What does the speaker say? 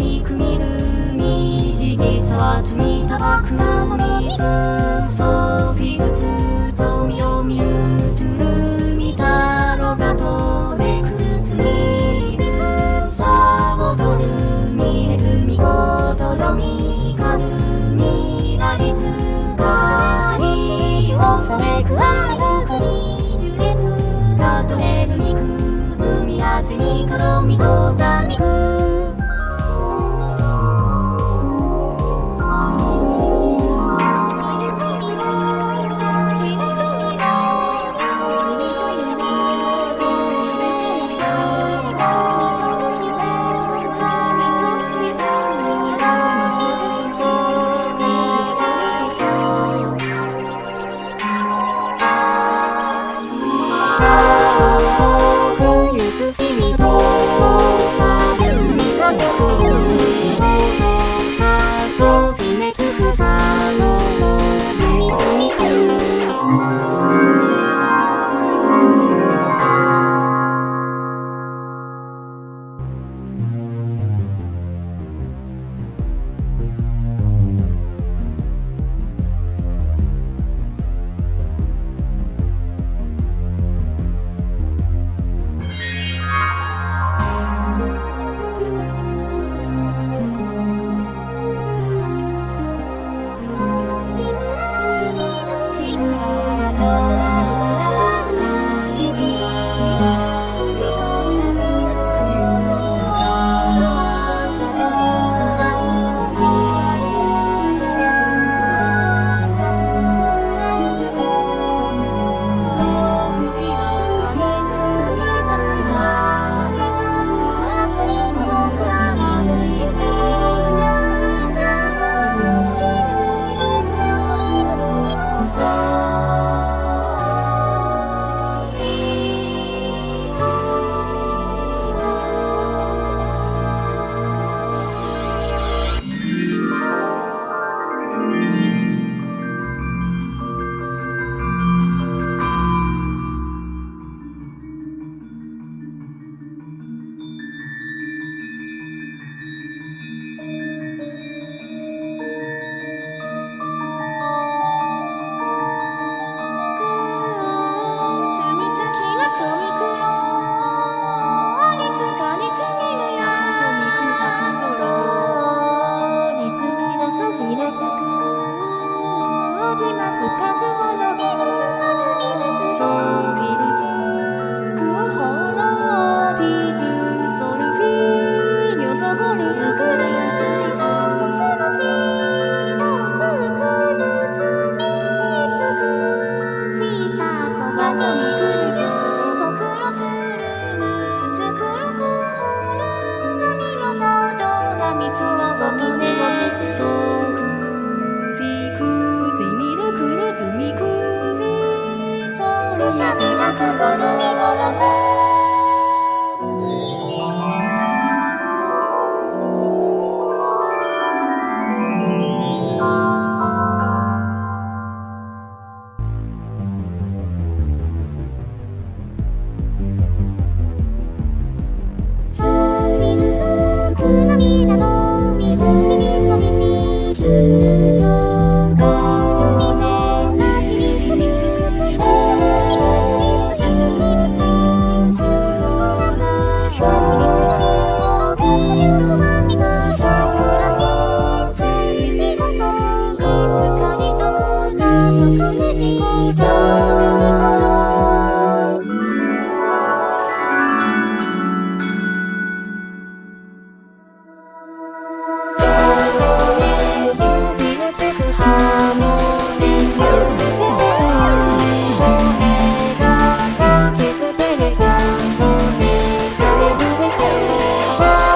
りくみるみじぎすわとみたばくなもみつそびぐつつつくるみのつ何す